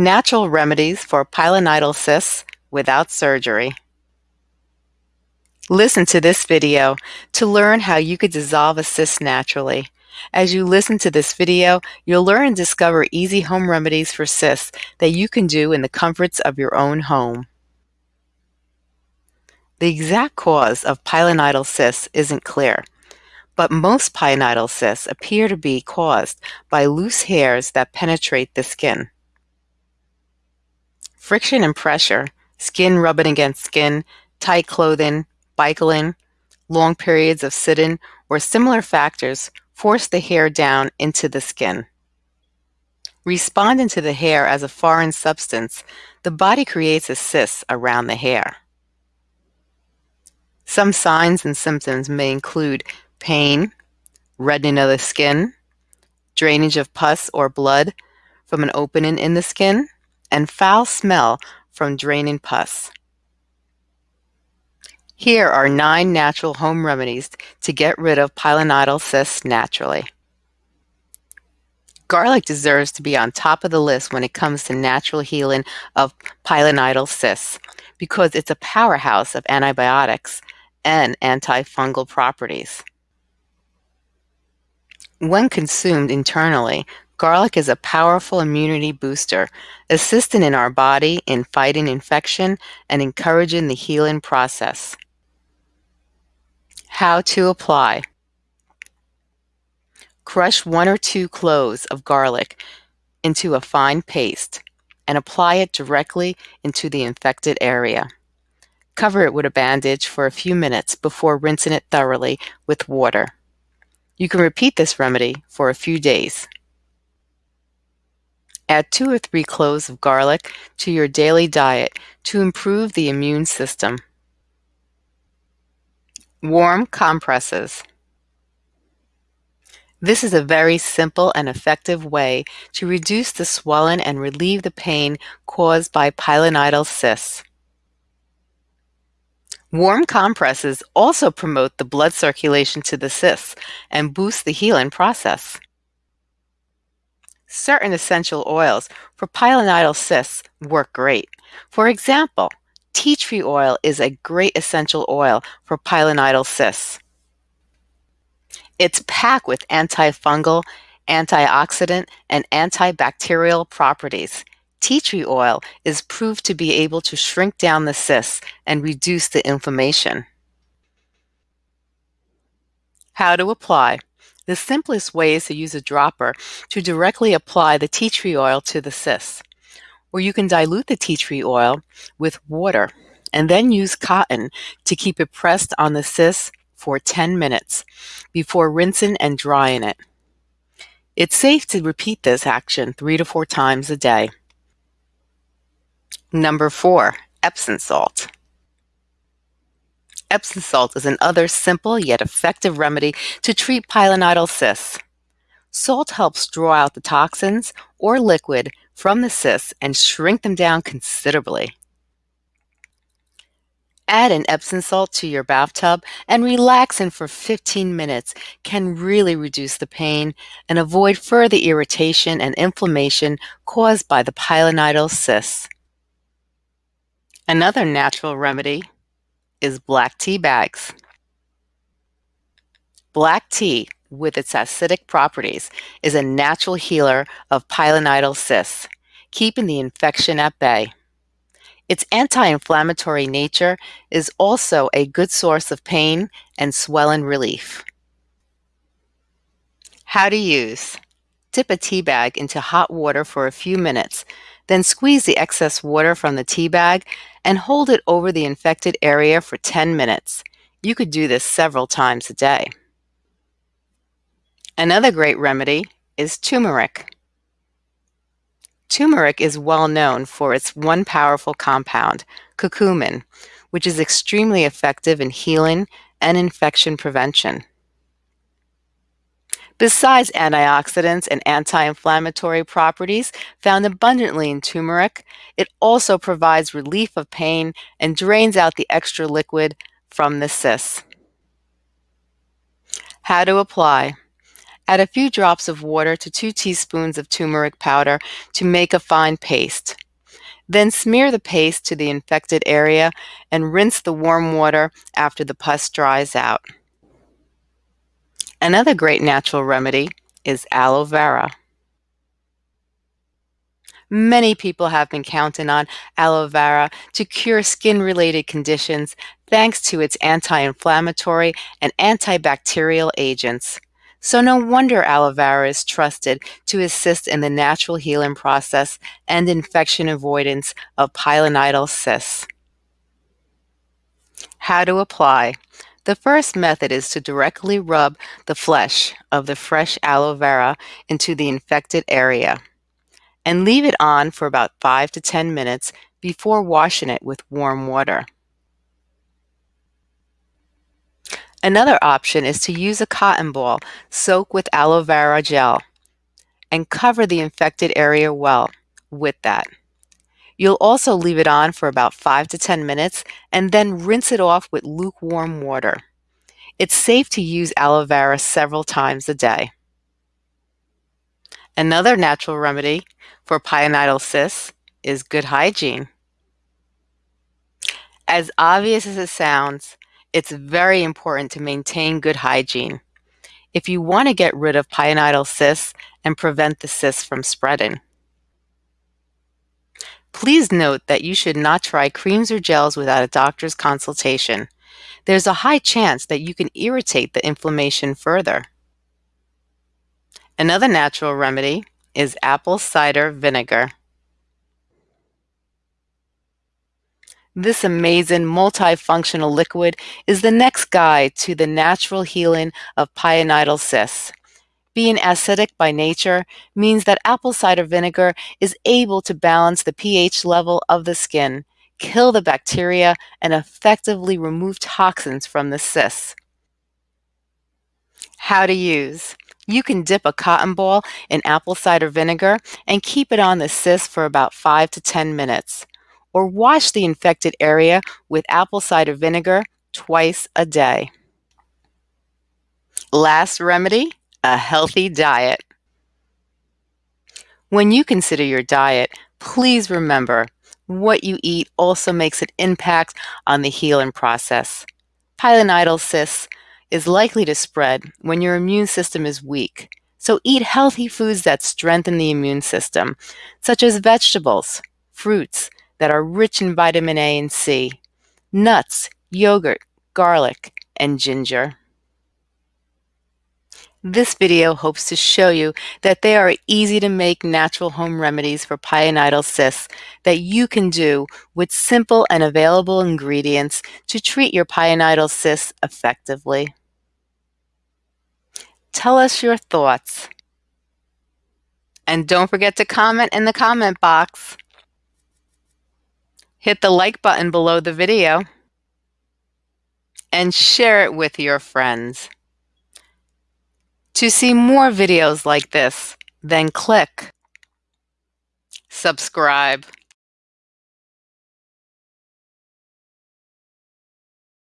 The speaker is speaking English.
Natural remedies for pilonidal cysts without surgery. Listen to this video to learn how you could dissolve a cyst naturally. As you listen to this video, you'll learn and discover easy home remedies for cysts that you can do in the comforts of your own home. The exact cause of pilonidal cysts isn't clear, but most pilonidal cysts appear to be caused by loose hairs that penetrate the skin. Friction and pressure, skin rubbing against skin, tight clothing, bicycling, long periods of sitting, or similar factors force the hair down into the skin. Responding to the hair as a foreign substance, the body creates a cyst around the hair. Some signs and symptoms may include pain, reddening of the skin, drainage of pus or blood from an opening in the skin, and foul smell from draining pus. Here are nine natural home remedies to get rid of pilonidal cysts naturally. Garlic deserves to be on top of the list when it comes to natural healing of pilonidal cysts because it's a powerhouse of antibiotics and antifungal properties. When consumed internally, Garlic is a powerful immunity booster, assisting in our body in fighting infection and encouraging the healing process. How to apply. Crush one or two cloves of garlic into a fine paste and apply it directly into the infected area. Cover it with a bandage for a few minutes before rinsing it thoroughly with water. You can repeat this remedy for a few days. Add two or three cloves of garlic to your daily diet to improve the immune system. Warm compresses. This is a very simple and effective way to reduce the swelling and relieve the pain caused by pilonidal cysts. Warm compresses also promote the blood circulation to the cysts and boost the healing process. Certain essential oils for pilonidal cysts work great. For example, tea tree oil is a great essential oil for pilonidal cysts. It's packed with antifungal, antioxidant, and antibacterial properties. Tea tree oil is proved to be able to shrink down the cysts and reduce the inflammation. How to apply. The simplest way is to use a dropper to directly apply the tea tree oil to the cysts. Or you can dilute the tea tree oil with water and then use cotton to keep it pressed on the cysts for 10 minutes before rinsing and drying it. It's safe to repeat this action three to four times a day. Number four, Epsom salt. Epsom salt is another simple yet effective remedy to treat pilonidal cysts. Salt helps draw out the toxins or liquid from the cysts and shrink them down considerably. Add an Epsom salt to your bathtub and relaxing for 15 minutes can really reduce the pain and avoid further irritation and inflammation caused by the pilonidal cysts. Another natural remedy is black tea bags. Black tea, with its acidic properties, is a natural healer of pilonidal cysts, keeping the infection at bay. Its anti-inflammatory nature is also a good source of pain and swelling relief. How to use. Dip a tea bag into hot water for a few minutes, then squeeze the excess water from the tea bag and hold it over the infected area for 10 minutes. You could do this several times a day. Another great remedy is turmeric. Turmeric is well known for its one powerful compound, curcumin, which is extremely effective in healing and infection prevention. Besides antioxidants and anti-inflammatory properties found abundantly in turmeric, it also provides relief of pain and drains out the extra liquid from the cysts. How to apply. Add a few drops of water to 2 teaspoons of turmeric powder to make a fine paste. Then smear the paste to the infected area and rinse the warm water after the pus dries out. Another great natural remedy is aloe vera. Many people have been counting on aloe vera to cure skin-related conditions thanks to its anti-inflammatory and antibacterial agents. So no wonder aloe vera is trusted to assist in the natural healing process and infection avoidance of pilonidal cysts. How to apply. The first method is to directly rub the flesh of the fresh aloe vera into the infected area and leave it on for about 5 to 10 minutes before washing it with warm water. Another option is to use a cotton ball soaked with aloe vera gel and cover the infected area well with that. You'll also leave it on for about 5 to 10 minutes and then rinse it off with lukewarm water. It's safe to use aloe vera several times a day. Another natural remedy for pilonidal cysts is good hygiene. As obvious as it sounds, it's very important to maintain good hygiene if you want to get rid of pilonidal cysts and prevent the cysts from spreading. Please note that you should not try creams or gels without a doctor's consultation. There's a high chance that you can irritate the inflammation further. Another natural remedy is apple cider vinegar. This amazing multifunctional liquid is the next guide to the natural healing of pilonidal cysts. Being acidic by nature means that apple cider vinegar is able to balance the pH level of the skin, kill the bacteria, and effectively remove toxins from the cysts. How to use. You can dip a cotton ball in apple cider vinegar and keep it on the cyst for about 5 to 10 minutes. Or wash the infected area with apple cider vinegar twice a day. Last remedy, a healthy diet. When you consider your diet, please remember what you eat also makes an impact on the healing process. Pilonidal cysts is likely to spread when your immune system is weak. So eat healthy foods that strengthen the immune system, such as vegetables, fruits that are rich in vitamin A and C, nuts, yogurt, garlic, and ginger. This video hopes to show you that there are easy to make natural home remedies for pilonidal cysts that you can do with simple and available ingredients to treat your pilonidal cysts effectively. Tell us your thoughts. And don't forget to comment in the comment box. Hit the like button below the video and share it with your friends. To see more videos like this, then click subscribe.